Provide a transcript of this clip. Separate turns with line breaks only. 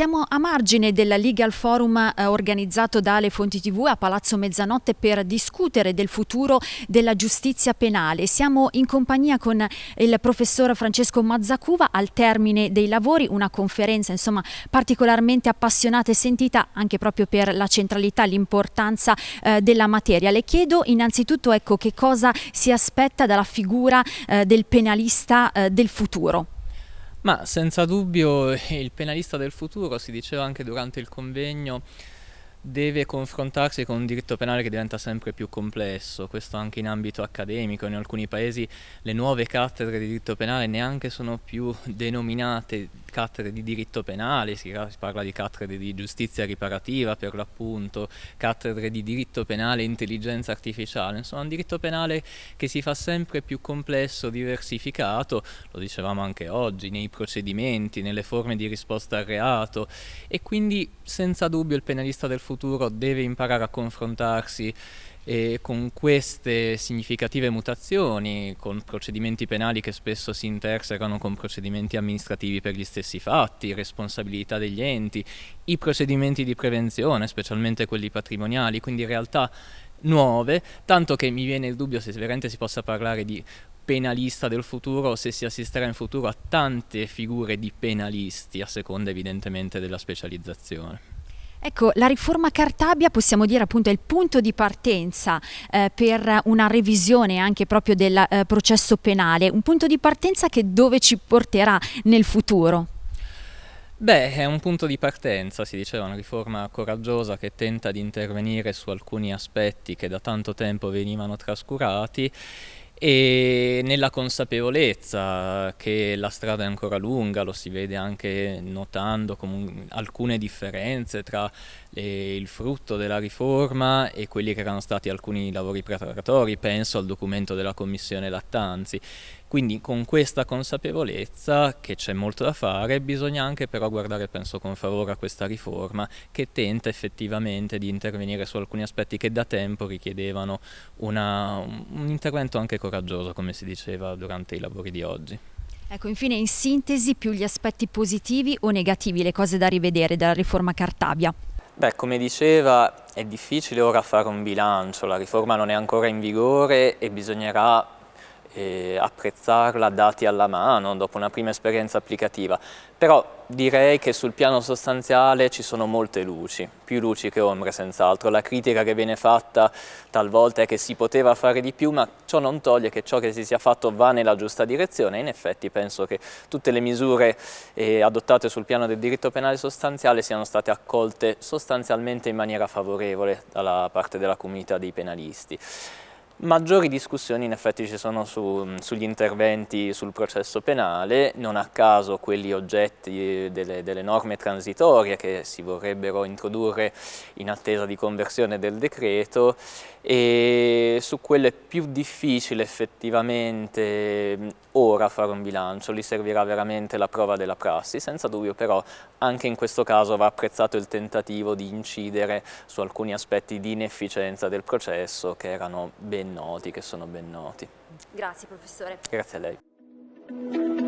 Siamo a margine del Legal Forum eh, organizzato da Le Fonti TV a Palazzo Mezzanotte per discutere del futuro della giustizia penale. Siamo in compagnia con il professor Francesco Mazzacuva al termine dei lavori, una conferenza insomma particolarmente appassionata e sentita anche proprio per la centralità e l'importanza eh, della materia. Le chiedo innanzitutto ecco, che cosa si aspetta dalla figura eh, del penalista eh, del futuro.
Ma senza dubbio il penalista del futuro, si diceva anche durante il convegno, deve confrontarsi con un diritto penale che diventa sempre più complesso, questo anche in ambito accademico, in alcuni paesi le nuove cattedre di diritto penale neanche sono più denominate cattedre di diritto penale, si parla di cattedre di giustizia riparativa per l'appunto, cattedre di diritto penale e intelligenza artificiale, insomma un diritto penale che si fa sempre più complesso, diversificato, lo dicevamo anche oggi, nei procedimenti, nelle forme di risposta al reato. E quindi senza dubbio il penalista del futuro deve imparare a confrontarsi e con queste significative mutazioni, con procedimenti penali che spesso si intersecano con procedimenti amministrativi per gli stessi fatti, responsabilità degli enti, i procedimenti di prevenzione, specialmente quelli patrimoniali, quindi realtà nuove, tanto che mi viene il dubbio se veramente si possa parlare di penalista del futuro se si assisterà in futuro a tante figure di penalisti a seconda evidentemente della specializzazione.
Ecco, la riforma Cartabia possiamo dire appunto è il punto di partenza eh, per una revisione anche proprio del eh, processo penale, un punto di partenza che dove ci porterà nel futuro?
Beh, è un punto di partenza, si diceva, una riforma coraggiosa che tenta di intervenire su alcuni aspetti che da tanto tempo venivano trascurati e nella consapevolezza che la strada è ancora lunga, lo si vede anche notando alcune differenze tra le, il frutto della riforma e quelli che erano stati alcuni lavori preparatori, penso al documento della Commissione Lattanzi. Quindi con questa consapevolezza che c'è molto da fare bisogna anche però guardare penso con favore a questa riforma che tenta effettivamente di intervenire su alcuni aspetti che da tempo richiedevano una, un intervento anche coraggioso come si diceva durante i lavori di oggi.
Ecco, infine in sintesi più gli aspetti positivi o negativi, le cose da rivedere della riforma Cartabia?
Beh, come diceva, è difficile ora fare un bilancio, la riforma non è ancora in vigore e bisognerà eh, apprezzarla dati alla mano dopo una prima esperienza applicativa, però direi che sul piano sostanziale ci sono molte luci, più luci che ombre senz'altro. La critica che viene fatta talvolta è che si poteva fare di più, ma ciò non toglie che ciò che si sia fatto va nella giusta direzione in effetti penso che tutte le misure eh, adottate sul piano del diritto penale sostanziale siano state accolte sostanzialmente in maniera favorevole dalla parte della comunità dei penalisti. Maggiori discussioni in effetti ci sono su, sugli interventi sul processo penale, non a caso quelli oggetti delle, delle, norme transitorie che si vorrebbero introdurre in attesa di conversione del decreto. E su quello è più difficile effettivamente ora fare un bilancio, lì servirà veramente la prova della prassi, senza dubbio però anche in questo caso va apprezzato il tentativo di incidere su alcuni aspetti di inefficienza del processo che erano ben noti, che sono ben noti.
Grazie professore.
Grazie a lei.